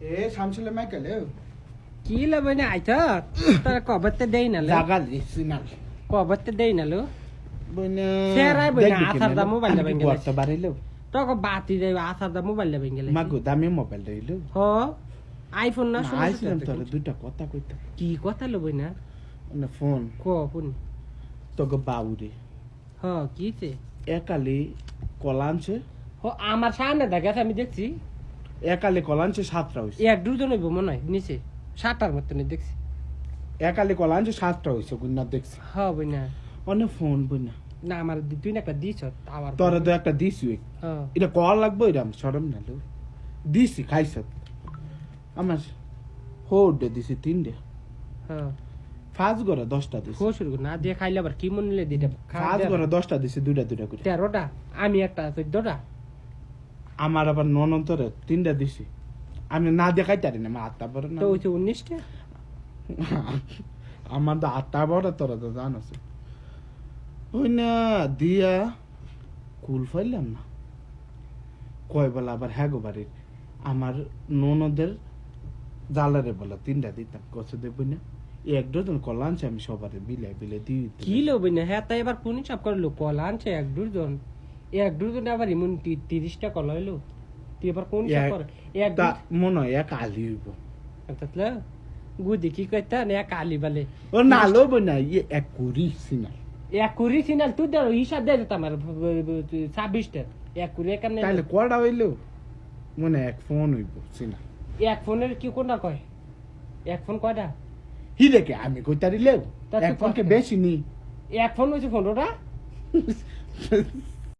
এ শামসুলে মাইকেলে কি লে বইনে? আইছ তোর কবতে দেই না লে জাগা দিছি না কবতে দেই না লো বইনা সেরাই বইনা আসার দা মোবাইল দা বেঙ্গেলে গর্ত বাড়াইলো তোকে বাতি দেই আসার দা মোবাইল দা বেঙ্গেলে মাগো দামি মোবাইল রইল হ আইফোন না তো তোর দুইটা কথা কইতা কি কথা লো বইনা? না ফোন। ক ফোন। তোকে বাউরে। হ কিছে একালে কলাঞ্চে হ আমার সামনে দেখে আমি দেখছি। একালে কলাঞ্চে সাতটা হইছে। এক দুজন হইব মনে হয় নিচে। সাতটার মতন দেখছি। একালে কলাঞ্চে সাতটা হইছে গুন্না দেখছি। হ বইনা। অনেক ফোন বইনা। না আমার দি- তুই না একটা দিছ আবার তোরা তো একটা দিছি। হ্যাঁ। এটা কল লাগবে এরম সরম না লো। দিছি খাইছ। আমার হোডে দিছি তিনটে। হ্যাঁ। ফাজ করে দশটা দিছি। খোসুর না দিয়ে খাইলে আবার কি মনে দিটা ফাজ করে দশটা দিছি দুইটা দুইটা করে। তেরোটা আমি একটা চোদ্দটা। আমার আবার ননন্তরে তিনটা দিছি। আমি না দেখাই তারি না আমার আটটা বড় না। তো হচ্ছে উনিশটা? আমার তো আটটা বড় তোরা তো জানোস ওই না দিয়া কুল ফাইলাম না। কয় বলা আবার হ্যাঁ গো বাড়ির। আমার ননদের জালারে বলা তিনটা দিতাম কষ্ট দেবই না এক ডজন কলা আনছে আমি সবারে বিলাই বিলাই দিই কি লোবি না হ্যাঁ তাই এবার কোন হিসাব করে লো কল আনছে এক দুজন এক দুজন আবার এমন তিরিশটা কল হইল। তুই এবার কোন এক- করে এক মনে হয় এক আলি হইব। তাতলে গুদি কি কইতা? না এক আলি বালে। ও না লোব না ইয়ে এক কুড়ি সিনা এক কুড়ি সিনাল? তুই দেড় হিসাব দিয়ে দিতাম আর ছাব্বিশটা। এক কুড়ি কেমনে তাহলে কটা হইল? মনে এক ফোন হইব সিনা এক ফোনের কি কোনটা কয়? এক ফোন কয়টা? হি দেখে আমি কইতারি তা এক ফোনকে? বেশি নি। এক ফোন হয়েছে পনেরোটা?